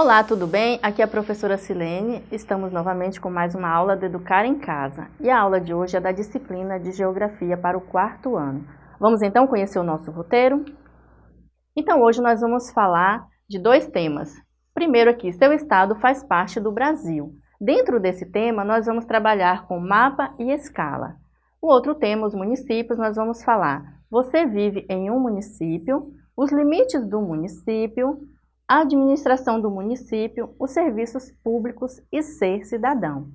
Olá, tudo bem? Aqui é a professora Silene. Estamos novamente com mais uma aula de Educar em Casa. E a aula de hoje é da disciplina de Geografia para o quarto ano. Vamos então conhecer o nosso roteiro? Então hoje nós vamos falar de dois temas. Primeiro aqui, seu estado faz parte do Brasil. Dentro desse tema, nós vamos trabalhar com mapa e escala. O outro tema, os municípios, nós vamos falar você vive em um município, os limites do município, a administração do município, os serviços públicos e ser cidadão.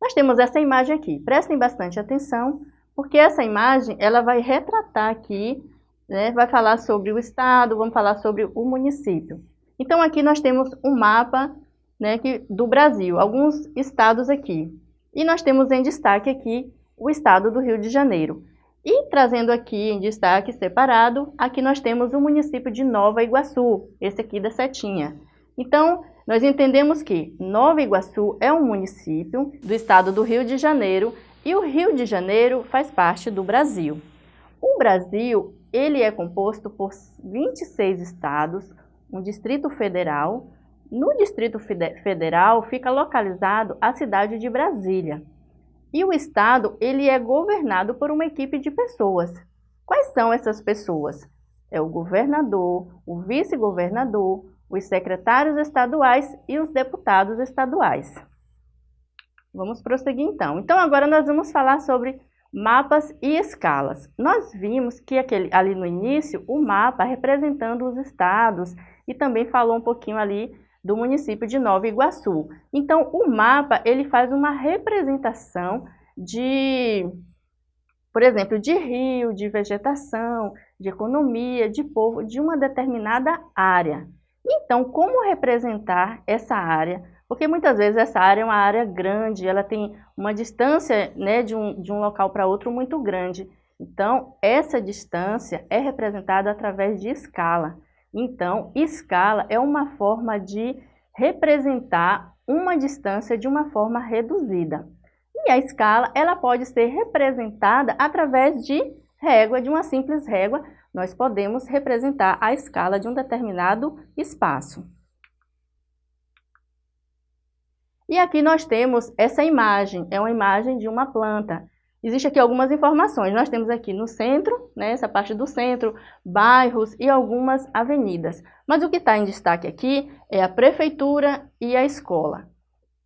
Nós temos essa imagem aqui, prestem bastante atenção, porque essa imagem ela vai retratar aqui, né, vai falar sobre o estado, vamos falar sobre o município. Então aqui nós temos um mapa né, que, do Brasil, alguns estados aqui. E nós temos em destaque aqui o estado do Rio de Janeiro. E trazendo aqui em destaque separado, aqui nós temos o município de Nova Iguaçu, esse aqui da setinha. Então, nós entendemos que Nova Iguaçu é um município do estado do Rio de Janeiro e o Rio de Janeiro faz parte do Brasil. O Brasil, ele é composto por 26 estados, um distrito federal. No Distrito Federal fica localizado a cidade de Brasília. E o Estado, ele é governado por uma equipe de pessoas. Quais são essas pessoas? É o governador, o vice-governador, os secretários estaduais e os deputados estaduais. Vamos prosseguir então. Então agora nós vamos falar sobre mapas e escalas. Nós vimos que aquele, ali no início o mapa representando os estados e também falou um pouquinho ali do município de Nova Iguaçu. Então, o mapa, ele faz uma representação de, por exemplo, de rio, de vegetação, de economia, de povo, de uma determinada área. Então, como representar essa área? Porque muitas vezes essa área é uma área grande, ela tem uma distância né, de, um, de um local para outro muito grande. Então, essa distância é representada através de escala. Então, escala é uma forma de representar uma distância de uma forma reduzida. E a escala ela pode ser representada através de régua, de uma simples régua, nós podemos representar a escala de um determinado espaço. E aqui nós temos essa imagem, é uma imagem de uma planta. Existem aqui algumas informações. Nós temos aqui no centro, né, essa parte do centro, bairros e algumas avenidas. Mas o que está em destaque aqui é a prefeitura e a escola.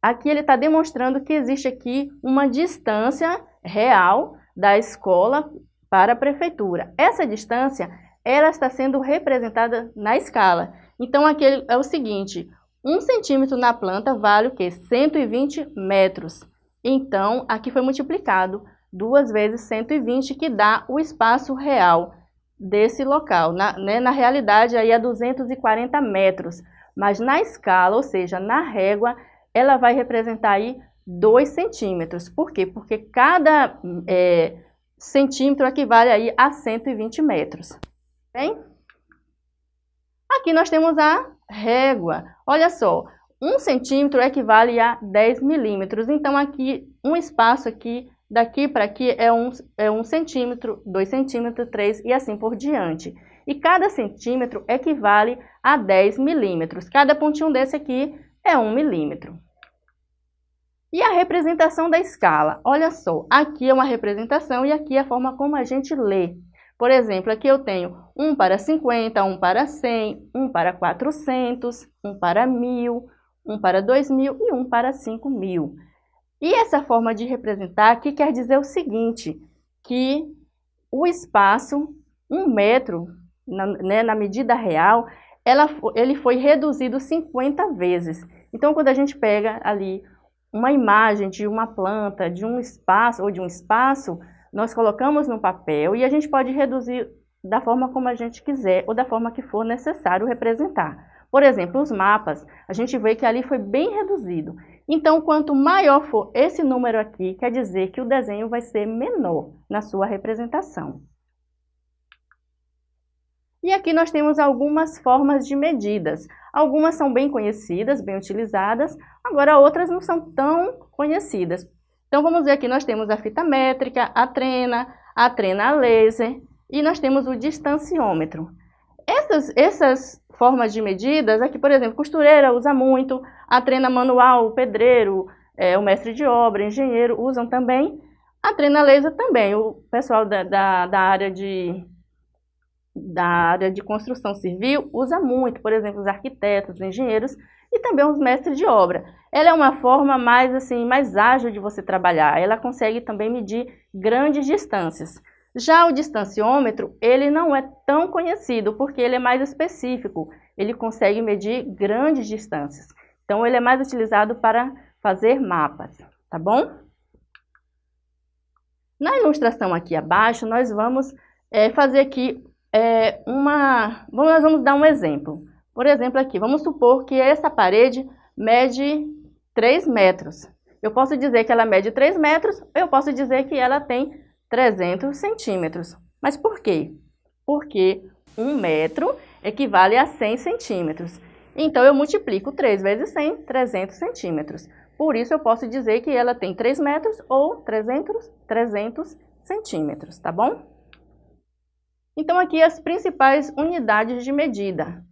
Aqui ele está demonstrando que existe aqui uma distância real da escola para a prefeitura. Essa distância ela está sendo representada na escala. Então aqui é o seguinte, um centímetro na planta vale o quê? 120 metros. Então, aqui foi multiplicado 2 vezes 120, que dá o espaço real desse local. Na, né, na realidade, aí é 240 metros, mas na escala, ou seja, na régua, ela vai representar aí 2 centímetros. Por quê? Porque cada é, centímetro equivale aí a 120 metros. Bem? Aqui nós temos a régua. Olha só, 1 centímetro equivale a 10 milímetros. Então, aqui, um espaço aqui daqui para aqui é um, é um centímetro, dois centímetros, três e assim por diante. E cada centímetro equivale a 10 milímetros. Cada pontinho desse aqui é um milímetro. E a representação da escala? Olha só, aqui é uma representação e aqui é a forma como a gente lê. Por exemplo, aqui eu tenho 1 para 50, 1 para 100, 1 para 400, 1 para 1000, 1 para 2000 e 1 para 5000. E essa forma de representar aqui quer dizer o seguinte, que o espaço, um metro, na, né, na medida real, ela, ele foi reduzido 50 vezes. Então, quando a gente pega ali uma imagem de uma planta, de um espaço ou de um espaço, nós colocamos no papel e a gente pode reduzir da forma como a gente quiser ou da forma que for necessário representar. Por exemplo, os mapas, a gente vê que ali foi bem reduzido. Então, quanto maior for esse número aqui, quer dizer que o desenho vai ser menor na sua representação. E aqui nós temos algumas formas de medidas. Algumas são bem conhecidas, bem utilizadas, agora outras não são tão conhecidas. Então vamos ver aqui, nós temos a fita métrica, a trena, a trena laser e nós temos o distanciômetro. Essas, essas formas de medidas, aqui, por exemplo, costureira usa muito, a trena manual, o pedreiro, é, o mestre de obra, engenheiro usam também, a trena laser também, o pessoal da, da, da, área de, da área de construção civil usa muito, por exemplo, os arquitetos, os engenheiros e também os mestres de obra. Ela é uma forma mais, assim, mais ágil de você trabalhar, ela consegue também medir grandes distâncias. Já o distanciômetro, ele não é tão conhecido, porque ele é mais específico, ele consegue medir grandes distâncias. Então, ele é mais utilizado para fazer mapas, tá bom? Na ilustração aqui abaixo, nós vamos é, fazer aqui é, uma... Nós vamos dar um exemplo. Por exemplo, aqui, vamos supor que essa parede mede 3 metros. Eu posso dizer que ela mede 3 metros, eu posso dizer que ela tem 300 centímetros. Mas por quê? Porque 1 metro equivale a 100 centímetros. Então, eu multiplico 3 vezes 100, 300 centímetros. Por isso, eu posso dizer que ela tem 3 metros ou 300, 300 centímetros, tá bom? Então, aqui as principais unidades de medida,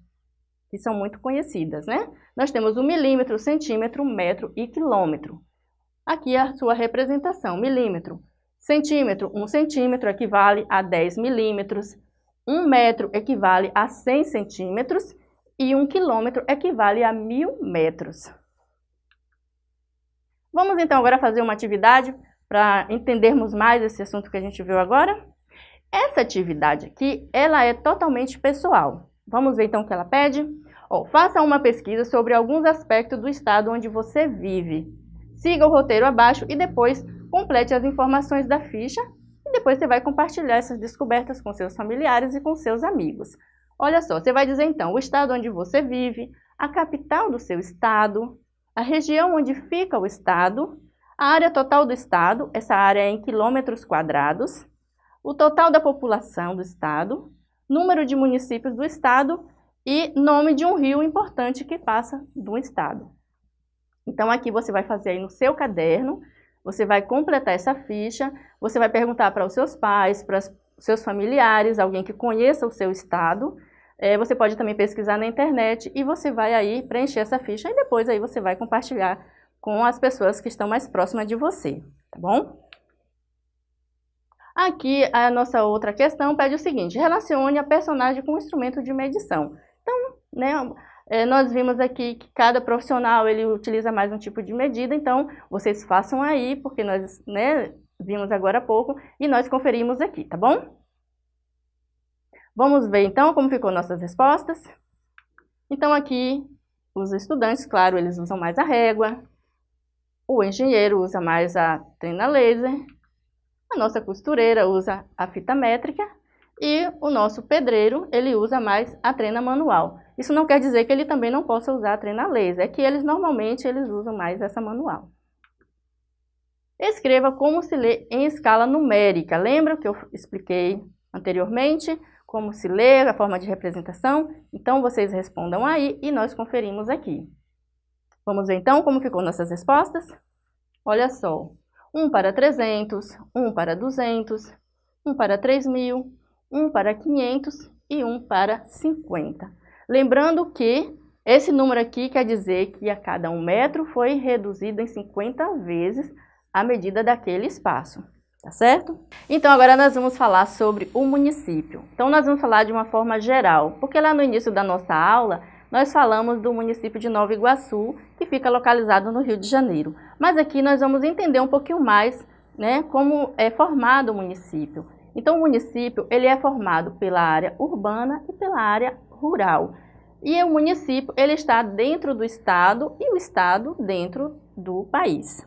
que são muito conhecidas, né? Nós temos o milímetro, centímetro, metro e quilômetro. Aqui é a sua representação, milímetro. Centímetro, 1 centímetro equivale a 10 milímetros. 1 metro equivale a 100 centímetros e 1 quilômetro equivale a 1000 metros. Vamos então agora fazer uma atividade para entendermos mais esse assunto que a gente viu agora? Essa atividade aqui, ela é totalmente pessoal. Vamos ver então o que ela pede? Oh, faça uma pesquisa sobre alguns aspectos do estado onde você vive. Siga o roteiro abaixo e depois complete as informações da ficha e depois você vai compartilhar essas descobertas com seus familiares e com seus amigos. Olha só, você vai dizer então o estado onde você vive, a capital do seu estado, a região onde fica o estado, a área total do estado, essa área é em quilômetros quadrados, o total da população do estado, número de municípios do estado e nome de um rio importante que passa do estado. Então aqui você vai fazer aí no seu caderno, você vai completar essa ficha, você vai perguntar para os seus pais, para os seus familiares, alguém que conheça o seu estado. É, você pode também pesquisar na internet e você vai aí preencher essa ficha e depois aí você vai compartilhar com as pessoas que estão mais próximas de você, tá bom? Aqui a nossa outra questão pede o seguinte, relacione a personagem com o instrumento de medição. Então, né, nós vimos aqui que cada profissional ele utiliza mais um tipo de medida, então vocês façam aí, porque nós né, vimos agora há pouco e nós conferimos aqui, tá bom? Vamos ver então como ficou nossas respostas. Então aqui os estudantes, claro, eles usam mais a régua, o engenheiro usa mais a trena laser, a nossa costureira usa a fita métrica e o nosso pedreiro, ele usa mais a trena manual. Isso não quer dizer que ele também não possa usar a trena laser, é que eles normalmente eles usam mais essa manual. Escreva como se lê em escala numérica. Lembra que eu expliquei anteriormente como se lê, a forma de representação? Então, vocês respondam aí e nós conferimos aqui. Vamos ver então como ficou nossas respostas? Olha só, 1 para 300, 1 para 200, 1 para 3.000, 1 para 500 e 1 para 50. Lembrando que esse número aqui quer dizer que a cada um metro foi reduzido em 50 vezes a medida daquele espaço, tá certo? Então agora nós vamos falar sobre o município. Então nós vamos falar de uma forma geral, porque lá no início da nossa aula nós falamos do município de Nova Iguaçu, que fica localizado no Rio de Janeiro. Mas aqui nós vamos entender um pouquinho mais né, como é formado o município. Então, o município ele é formado pela área urbana e pela área rural. E o município ele está dentro do estado e o estado dentro do país.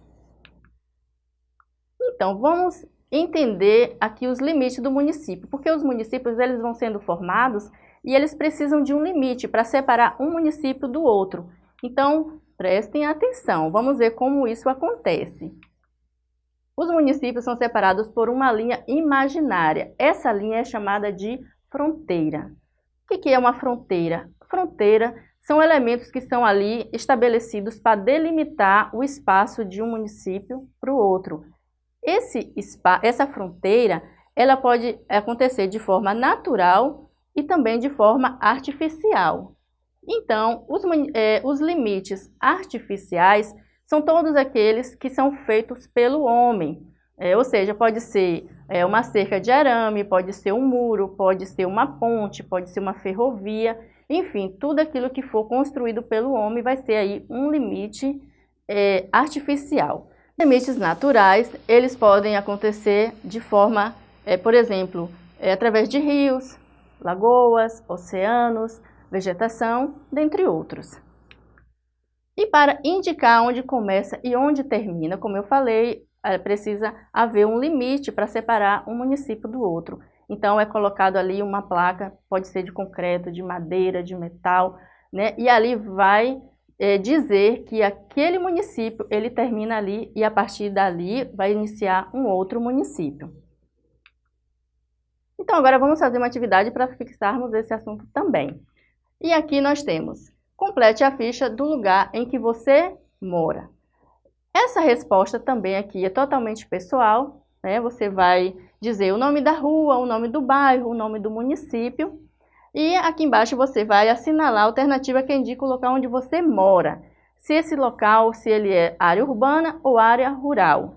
Então, vamos entender aqui os limites do município, porque os municípios eles vão sendo formados e eles precisam de um limite para separar um município do outro. Então, prestem atenção, vamos ver como isso acontece. Os municípios são separados por uma linha imaginária. Essa linha é chamada de fronteira. O que é uma fronteira? Fronteira são elementos que são ali estabelecidos para delimitar o espaço de um município para o outro. Esse, essa fronteira ela pode acontecer de forma natural e também de forma artificial. Então, os, é, os limites artificiais são todos aqueles que são feitos pelo homem, é, ou seja, pode ser é, uma cerca de arame, pode ser um muro, pode ser uma ponte, pode ser uma ferrovia, enfim, tudo aquilo que for construído pelo homem vai ser aí um limite é, artificial. Limites naturais, eles podem acontecer de forma, é, por exemplo, é, através de rios, lagoas, oceanos, vegetação, dentre outros. E para indicar onde começa e onde termina, como eu falei, precisa haver um limite para separar um município do outro. Então é colocado ali uma placa, pode ser de concreto, de madeira, de metal, né? E ali vai é, dizer que aquele município ele termina ali e a partir dali vai iniciar um outro município. Então agora vamos fazer uma atividade para fixarmos esse assunto também. E aqui nós temos, complete a ficha do lugar em que você mora. Essa resposta também aqui é totalmente pessoal, né? Você vai dizer o nome da rua, o nome do bairro, o nome do município. E aqui embaixo você vai assinalar a alternativa que indica o local onde você mora. Se esse local, se ele é área urbana ou área rural.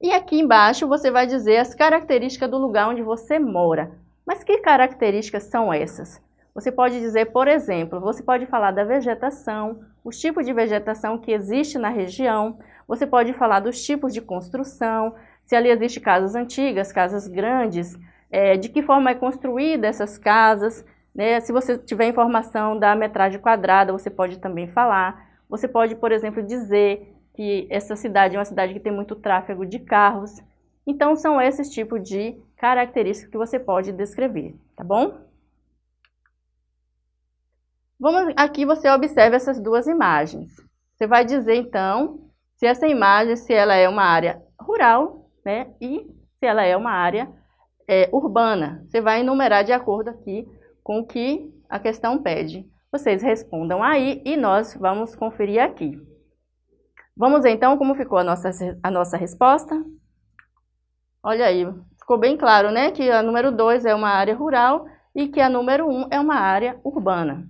E aqui embaixo você vai dizer as características do lugar onde você mora. Mas que características são essas? Você pode dizer, por exemplo, você pode falar da vegetação, os tipos de vegetação que existe na região, você pode falar dos tipos de construção, se ali existem casas antigas, casas grandes, é, de que forma é construída essas casas, né? se você tiver informação da metragem quadrada, você pode também falar. Você pode, por exemplo, dizer que essa cidade é uma cidade que tem muito tráfego de carros. Então, são esses tipos de características que você pode descrever, tá bom? Vamos, aqui você observa essas duas imagens. Você vai dizer, então, se essa imagem, se ela é uma área rural, né, e se ela é uma área é, urbana. Você vai enumerar de acordo aqui com o que a questão pede. Vocês respondam aí e nós vamos conferir aqui. Vamos ver então como ficou a nossa, a nossa resposta. Olha aí, ficou bem claro, né, que a número 2 é uma área rural e que a número 1 um é uma área urbana.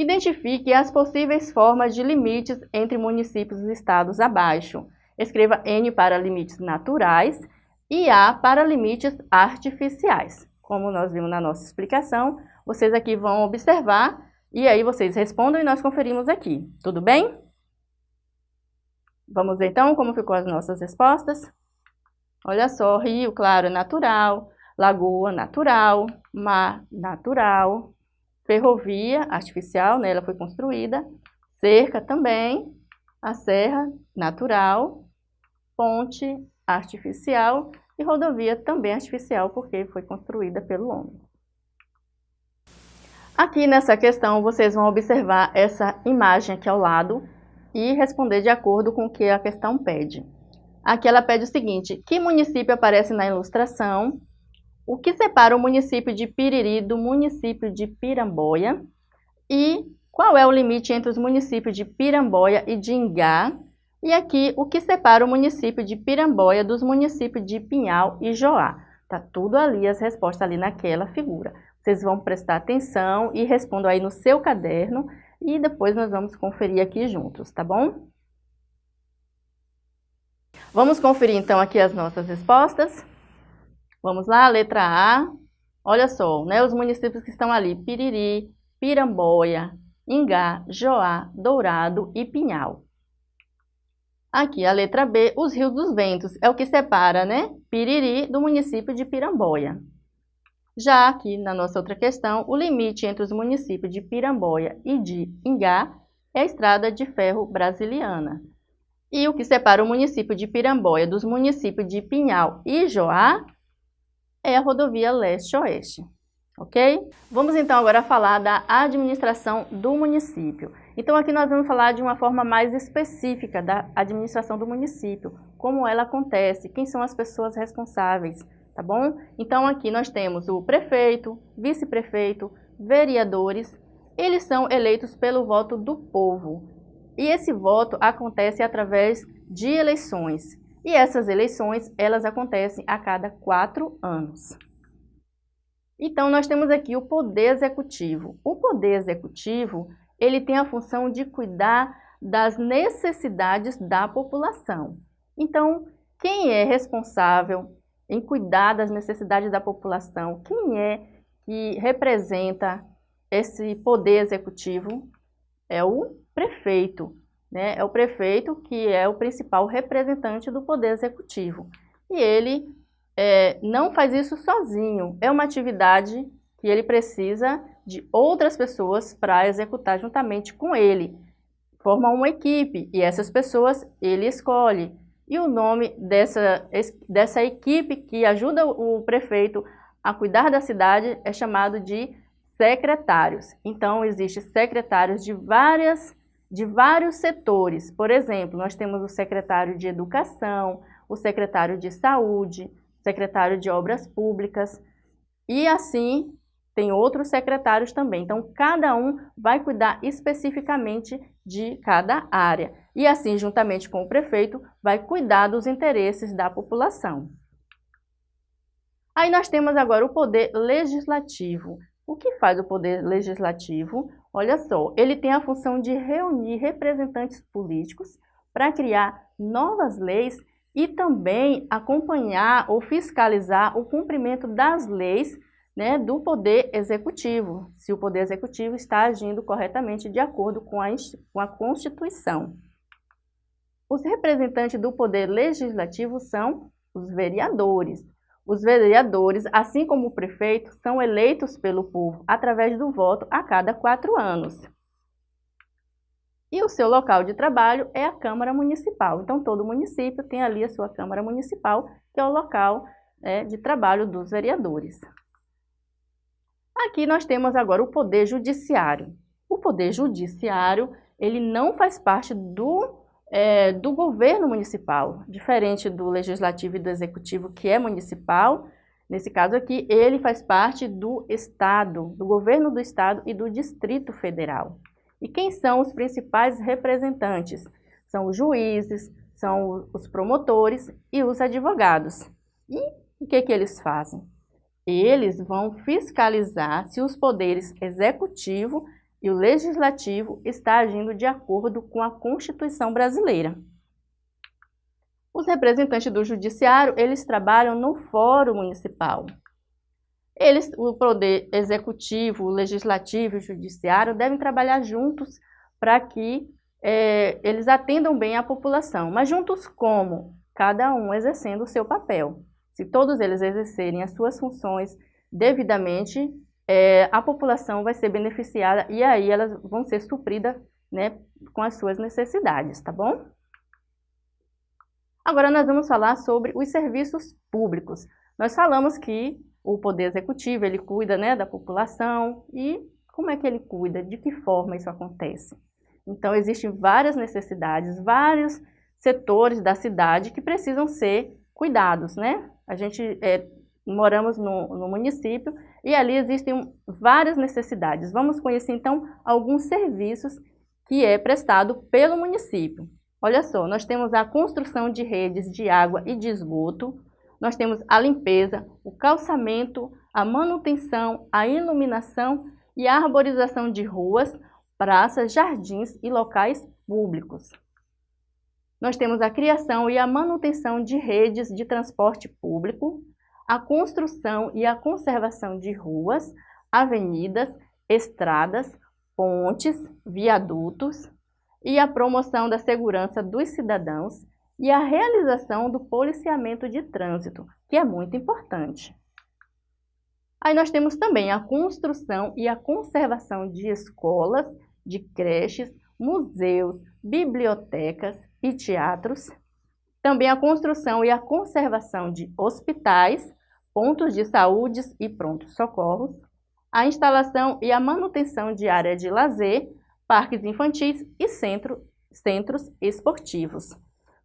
Identifique as possíveis formas de limites entre municípios e estados abaixo. Escreva N para limites naturais e A para limites artificiais. Como nós vimos na nossa explicação, vocês aqui vão observar e aí vocês respondam e nós conferimos aqui. Tudo bem? Vamos ver então como ficou as nossas respostas? Olha só, rio, claro, natural, lagoa, natural, mar, natural, ferrovia artificial, né, ela foi construída, cerca também, a serra natural, ponte artificial e rodovia também artificial, porque foi construída pelo homem. Aqui nessa questão, vocês vão observar essa imagem aqui ao lado e responder de acordo com o que a questão pede. Aqui ela pede o seguinte, que município aparece na ilustração o que separa o município de Piriri do município de Piramboia e qual é o limite entre os municípios de Piramboia e de Ingá e aqui o que separa o município de Piramboia dos municípios de Pinhal e Joá. Tá tudo ali, as respostas ali naquela figura. Vocês vão prestar atenção e respondam aí no seu caderno e depois nós vamos conferir aqui juntos, tá bom? Vamos conferir então aqui as nossas respostas. Vamos lá, letra A. Olha só, né, os municípios que estão ali, Piriri, Piramboia, Ingá, Joá, Dourado e Pinhal. Aqui, a letra B, os rios dos ventos, é o que separa, né, Piriri do município de Piramboia. Já aqui, na nossa outra questão, o limite entre os municípios de Piramboia e de Ingá é a estrada de ferro brasiliana. E o que separa o município de Piramboia dos municípios de Pinhal e Joá é a rodovia leste-oeste, ok? Vamos então agora falar da administração do município. Então aqui nós vamos falar de uma forma mais específica da administração do município, como ela acontece, quem são as pessoas responsáveis, tá bom? Então aqui nós temos o prefeito, vice-prefeito, vereadores, eles são eleitos pelo voto do povo. E esse voto acontece através de eleições. E essas eleições, elas acontecem a cada quatro anos. Então, nós temos aqui o poder executivo. O poder executivo, ele tem a função de cuidar das necessidades da população. Então, quem é responsável em cuidar das necessidades da população? Quem é que representa esse poder executivo? É o prefeito. Né? É o prefeito que é o principal representante do poder executivo. E ele é, não faz isso sozinho. É uma atividade que ele precisa de outras pessoas para executar juntamente com ele. Forma uma equipe e essas pessoas ele escolhe. E o nome dessa, dessa equipe que ajuda o prefeito a cuidar da cidade é chamado de secretários. Então, existem secretários de, várias, de vários setores. Por exemplo, nós temos o secretário de Educação, o secretário de Saúde, secretário de Obras Públicas, e assim tem outros secretários também. Então, cada um vai cuidar especificamente de cada área. E assim, juntamente com o prefeito, vai cuidar dos interesses da população. Aí nós temos agora o poder legislativo. O que faz o poder legislativo? Olha só, ele tem a função de reunir representantes políticos para criar novas leis e também acompanhar ou fiscalizar o cumprimento das leis né, do Poder Executivo, se o Poder Executivo está agindo corretamente de acordo com a, com a Constituição. Os representantes do Poder Legislativo são os vereadores. Os vereadores, assim como o prefeito, são eleitos pelo povo através do voto a cada quatro anos. E o seu local de trabalho é a Câmara Municipal. Então, todo município tem ali a sua Câmara Municipal, que é o local é, de trabalho dos vereadores. Aqui nós temos agora o Poder Judiciário. O Poder Judiciário, ele não faz parte do, é, do governo municipal, diferente do Legislativo e do Executivo, que é municipal, Nesse caso aqui, ele faz parte do Estado, do governo do Estado e do Distrito Federal. E quem são os principais representantes? São os juízes, são os promotores e os advogados. E o que, que eles fazem? Eles vão fiscalizar se os poderes executivo e o legislativo estão agindo de acordo com a Constituição brasileira. Os representantes do judiciário, eles trabalham no fórum municipal. Eles, o poder executivo, o legislativo e o judiciário devem trabalhar juntos para que é, eles atendam bem a população. Mas juntos como? Cada um exercendo o seu papel. Se todos eles exercerem as suas funções devidamente, é, a população vai ser beneficiada e aí elas vão ser supridas né, com as suas necessidades, tá bom? Agora nós vamos falar sobre os serviços públicos. Nós falamos que o poder executivo, ele cuida né, da população e como é que ele cuida, de que forma isso acontece. Então, existem várias necessidades, vários setores da cidade que precisam ser cuidados, né? A gente é, moramos no, no município e ali existem várias necessidades. Vamos conhecer, então, alguns serviços que é prestado pelo município. Olha só, nós temos a construção de redes de água e de esgoto, nós temos a limpeza, o calçamento, a manutenção, a iluminação e a arborização de ruas, praças, jardins e locais públicos. Nós temos a criação e a manutenção de redes de transporte público, a construção e a conservação de ruas, avenidas, estradas, pontes, viadutos e a promoção da segurança dos cidadãos e a realização do policiamento de trânsito, que é muito importante. Aí nós temos também a construção e a conservação de escolas, de creches, museus, bibliotecas e teatros. Também a construção e a conservação de hospitais, pontos de saúde e prontos socorros. A instalação e a manutenção de área de lazer, parques infantis e centro, centros esportivos.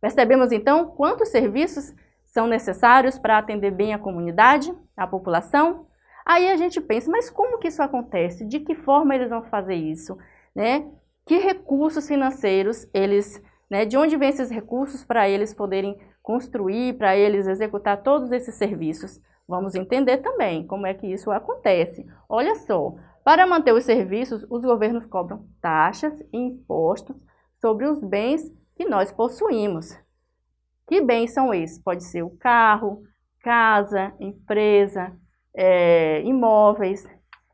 Percebemos então quantos serviços são necessários para atender bem a comunidade, a população? Aí a gente pensa, mas como que isso acontece? De que forma eles vão fazer isso? Né? Que recursos financeiros eles, né, de onde vêm esses recursos para eles poderem construir, para eles executar todos esses serviços? Vamos entender também como é que isso acontece. Olha só, para manter os serviços, os governos cobram taxas e impostos sobre os bens que nós possuímos. Que bens são esses? Pode ser o carro, casa, empresa, é, imóveis.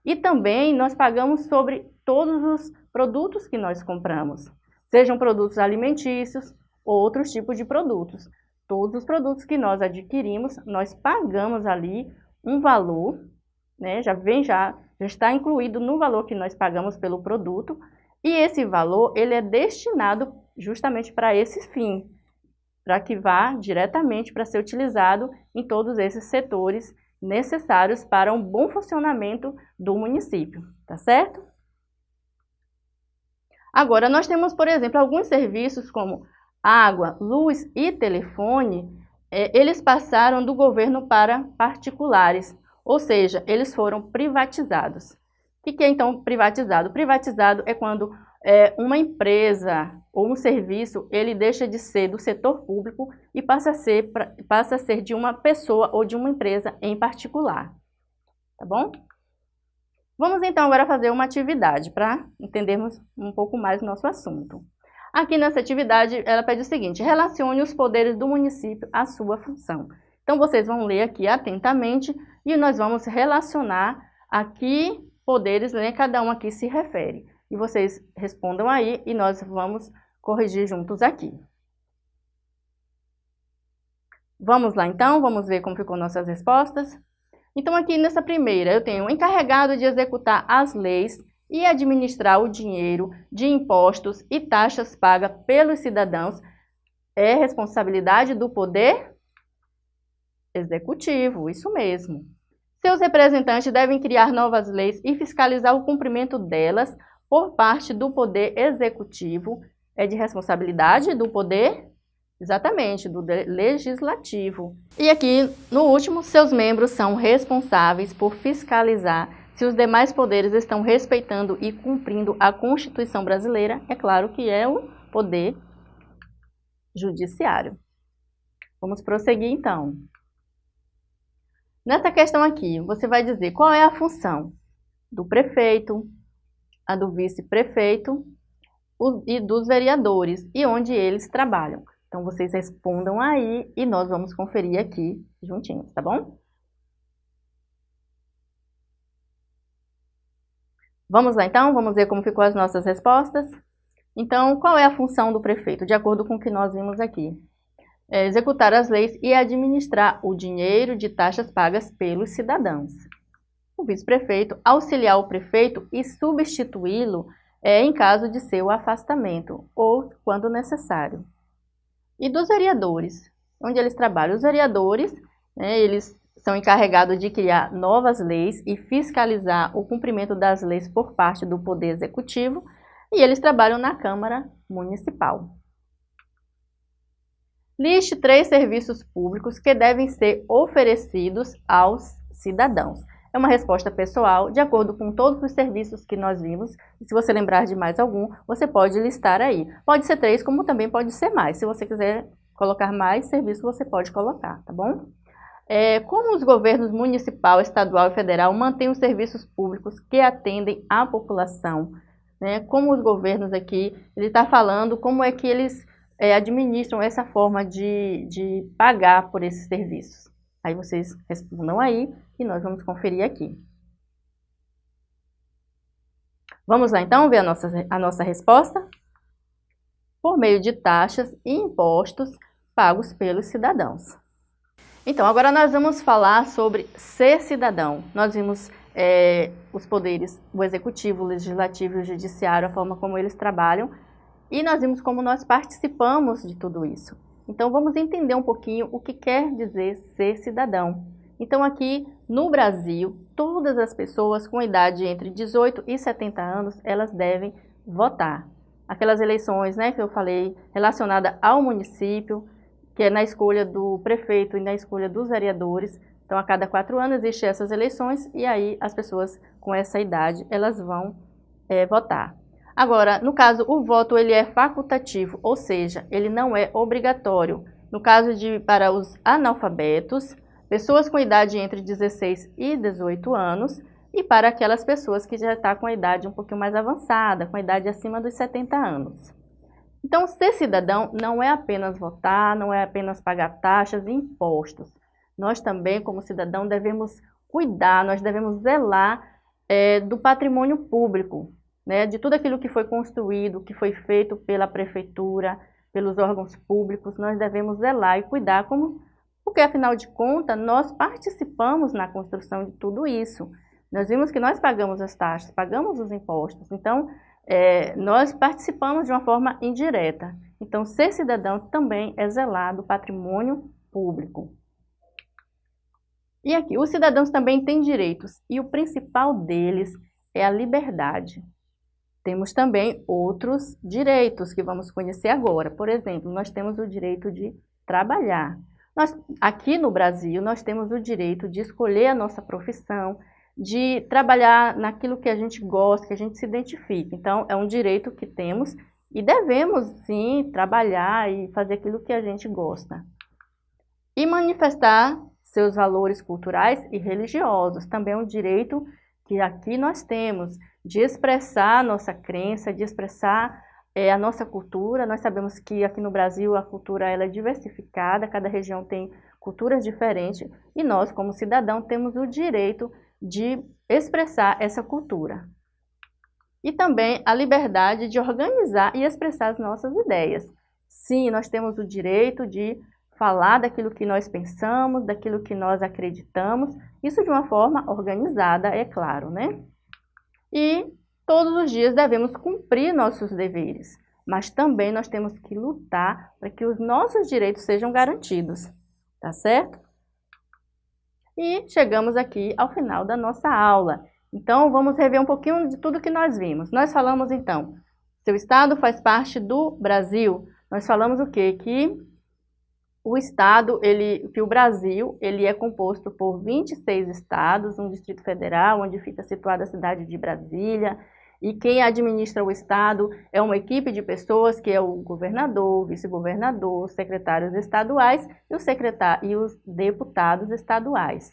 E também nós pagamos sobre todos os produtos que nós compramos, sejam produtos alimentícios ou outros tipos de produtos. Todos os produtos que nós adquirimos, nós pagamos ali um valor, né, já vem já, já está incluído no valor que nós pagamos pelo produto, e esse valor ele é destinado justamente para esse fim, para que vá diretamente para ser utilizado em todos esses setores necessários para um bom funcionamento do município, tá certo? Agora, nós temos, por exemplo, alguns serviços como água, luz e telefone, é, eles passaram do governo para particulares, ou seja, eles foram privatizados. O que é então privatizado? Privatizado é quando é, uma empresa ou um serviço, ele deixa de ser do setor público e passa a ser, passa a ser de uma pessoa ou de uma empresa em particular. Tá bom? Vamos então agora fazer uma atividade para entendermos um pouco mais o nosso assunto. Aqui nessa atividade, ela pede o seguinte, relacione os poderes do município à sua função. Então, vocês vão ler aqui atentamente e nós vamos relacionar aqui poderes, né, cada um aqui se refere e vocês respondam aí e nós vamos corrigir juntos aqui. Vamos lá então, vamos ver como ficou nossas respostas. Então aqui nessa primeira eu tenho encarregado de executar as leis e administrar o dinheiro de impostos e taxas pagas pelos cidadãos é responsabilidade do poder executivo, isso mesmo. Seus representantes devem criar novas leis e fiscalizar o cumprimento delas por parte do Poder Executivo, é de responsabilidade do Poder, exatamente, do Legislativo. E aqui, no último, seus membros são responsáveis por fiscalizar se os demais poderes estão respeitando e cumprindo a Constituição brasileira, é claro que é o Poder Judiciário. Vamos prosseguir então. Nessa questão aqui, você vai dizer qual é a função do prefeito, a do vice-prefeito e dos vereadores e onde eles trabalham. Então, vocês respondam aí e nós vamos conferir aqui juntinhos, tá bom? Vamos lá então, vamos ver como ficou as nossas respostas. Então, qual é a função do prefeito? De acordo com o que nós vimos aqui. É executar as leis e administrar o dinheiro de taxas pagas pelos cidadãos o vice-prefeito, auxiliar o prefeito e substituí-lo é, em caso de seu afastamento ou quando necessário. E dos vereadores, onde eles trabalham? Os vereadores, né, eles são encarregados de criar novas leis e fiscalizar o cumprimento das leis por parte do Poder Executivo e eles trabalham na Câmara Municipal. Liste três serviços públicos que devem ser oferecidos aos cidadãos. É uma resposta pessoal, de acordo com todos os serviços que nós vimos. Se você lembrar de mais algum, você pode listar aí. Pode ser três, como também pode ser mais. Se você quiser colocar mais serviços, você pode colocar, tá bom? É, como os governos municipal, estadual e federal mantêm os serviços públicos que atendem à população, né? Como os governos aqui, ele está falando como é que eles é, administram essa forma de, de pagar por esses serviços. Aí vocês respondam aí e nós vamos conferir aqui. Vamos lá então ver a nossa, a nossa resposta? Por meio de taxas e impostos pagos pelos cidadãos. Então, agora nós vamos falar sobre ser cidadão. Nós vimos é, os poderes, o executivo, o legislativo e o judiciário, a forma como eles trabalham, e nós vimos como nós participamos de tudo isso. Então vamos entender um pouquinho o que quer dizer ser cidadão. Então aqui no Brasil, todas as pessoas com idade entre 18 e 70 anos, elas devem votar. Aquelas eleições né, que eu falei relacionada ao município, que é na escolha do prefeito e na escolha dos vereadores. Então a cada quatro anos existem essas eleições e aí as pessoas com essa idade, elas vão é, votar. Agora, no caso, o voto ele é facultativo, ou seja, ele não é obrigatório. No caso de para os analfabetos, pessoas com idade entre 16 e 18 anos e para aquelas pessoas que já estão tá com a idade um pouquinho mais avançada, com a idade acima dos 70 anos. Então, ser cidadão não é apenas votar, não é apenas pagar taxas e impostos. Nós também, como cidadão, devemos cuidar, nós devemos zelar é, do patrimônio público, né, de tudo aquilo que foi construído, que foi feito pela prefeitura, pelos órgãos públicos, nós devemos zelar e cuidar, como, porque afinal de contas nós participamos na construção de tudo isso. Nós vimos que nós pagamos as taxas, pagamos os impostos, então é, nós participamos de uma forma indireta. Então, ser cidadão também é zelar do patrimônio público. E aqui, os cidadãos também têm direitos, e o principal deles é a liberdade. Temos também outros direitos que vamos conhecer agora. Por exemplo, nós temos o direito de trabalhar. Nós, aqui no Brasil, nós temos o direito de escolher a nossa profissão, de trabalhar naquilo que a gente gosta, que a gente se identifica. Então, é um direito que temos e devemos, sim, trabalhar e fazer aquilo que a gente gosta. E manifestar seus valores culturais e religiosos. Também é um direito que aqui nós temos de expressar a nossa crença, de expressar é, a nossa cultura. Nós sabemos que aqui no Brasil a cultura ela é diversificada, cada região tem culturas diferentes e nós, como cidadão, temos o direito de expressar essa cultura. E também a liberdade de organizar e expressar as nossas ideias. Sim, nós temos o direito de falar daquilo que nós pensamos, daquilo que nós acreditamos, isso de uma forma organizada, é claro, né? E todos os dias devemos cumprir nossos deveres, mas também nós temos que lutar para que os nossos direitos sejam garantidos, tá certo? E chegamos aqui ao final da nossa aula. Então, vamos rever um pouquinho de tudo que nós vimos. Nós falamos, então, seu estado faz parte do Brasil. Nós falamos o quê? Que o estado, ele, que o Brasil, ele é composto por 26 estados, um distrito federal, onde fica situada a cidade de Brasília, e quem administra o estado é uma equipe de pessoas que é o governador, vice-governador, secretários estaduais e, e os deputados estaduais.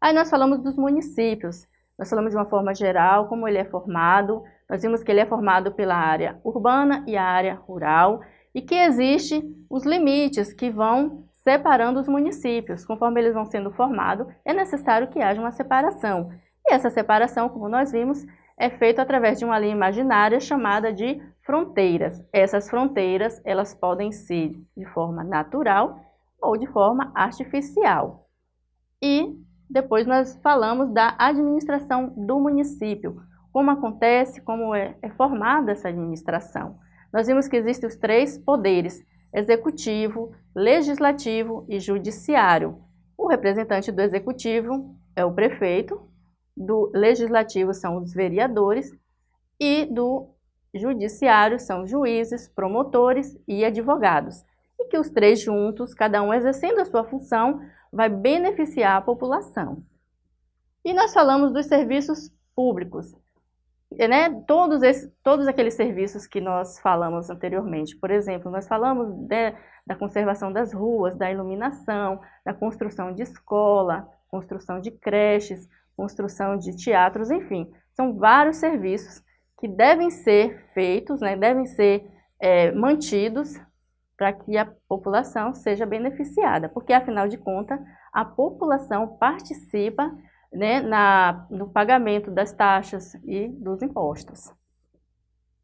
Aí nós falamos dos municípios, nós falamos de uma forma geral, como ele é formado, nós vimos que ele é formado pela área urbana e a área rural, e que existe os limites que vão separando os municípios. Conforme eles vão sendo formados, é necessário que haja uma separação. E essa separação, como nós vimos, é feita através de uma linha imaginária chamada de fronteiras. Essas fronteiras, elas podem ser de forma natural ou de forma artificial. E depois nós falamos da administração do município, como acontece, como é, é formada essa administração nós vimos que existem os três poderes, executivo, legislativo e judiciário. O representante do executivo é o prefeito, do legislativo são os vereadores e do judiciário são juízes, promotores e advogados. E que os três juntos, cada um exercendo a sua função, vai beneficiar a população. E nós falamos dos serviços públicos né, todos, esses, todos aqueles serviços que nós falamos anteriormente. Por exemplo, nós falamos de, da conservação das ruas, da iluminação, da construção de escola, construção de creches, construção de teatros, enfim. São vários serviços que devem ser feitos, né, devem ser é, mantidos para que a população seja beneficiada, porque afinal de contas a população participa né, na, no pagamento das taxas e dos impostos.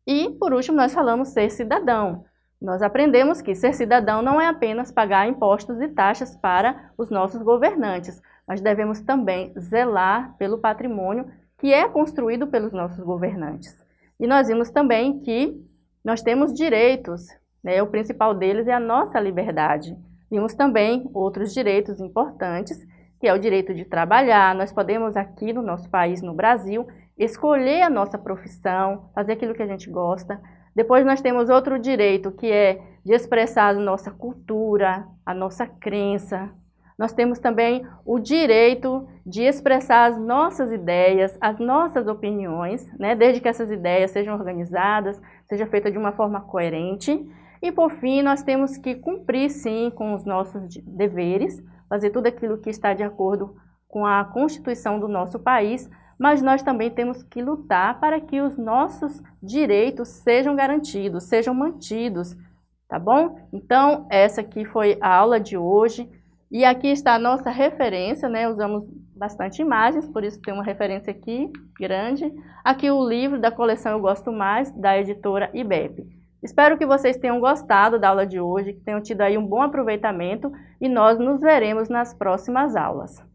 E, por último, nós falamos ser cidadão. Nós aprendemos que ser cidadão não é apenas pagar impostos e taxas para os nossos governantes, mas devemos também zelar pelo patrimônio que é construído pelos nossos governantes. E nós vimos também que nós temos direitos, né? o principal deles é a nossa liberdade. Vimos também outros direitos importantes que é o direito de trabalhar. Nós podemos aqui no nosso país, no Brasil, escolher a nossa profissão, fazer aquilo que a gente gosta. Depois nós temos outro direito, que é de expressar a nossa cultura, a nossa crença. Nós temos também o direito de expressar as nossas ideias, as nossas opiniões, né? desde que essas ideias sejam organizadas, seja feita de uma forma coerente. E por fim, nós temos que cumprir sim com os nossos deveres, fazer tudo aquilo que está de acordo com a Constituição do nosso país, mas nós também temos que lutar para que os nossos direitos sejam garantidos, sejam mantidos, tá bom? Então, essa aqui foi a aula de hoje. E aqui está a nossa referência, né? Usamos bastante imagens, por isso tem uma referência aqui, grande. Aqui o livro da coleção Eu Gosto Mais, da editora IBEP. Espero que vocês tenham gostado da aula de hoje, que tenham tido aí um bom aproveitamento e nós nos veremos nas próximas aulas.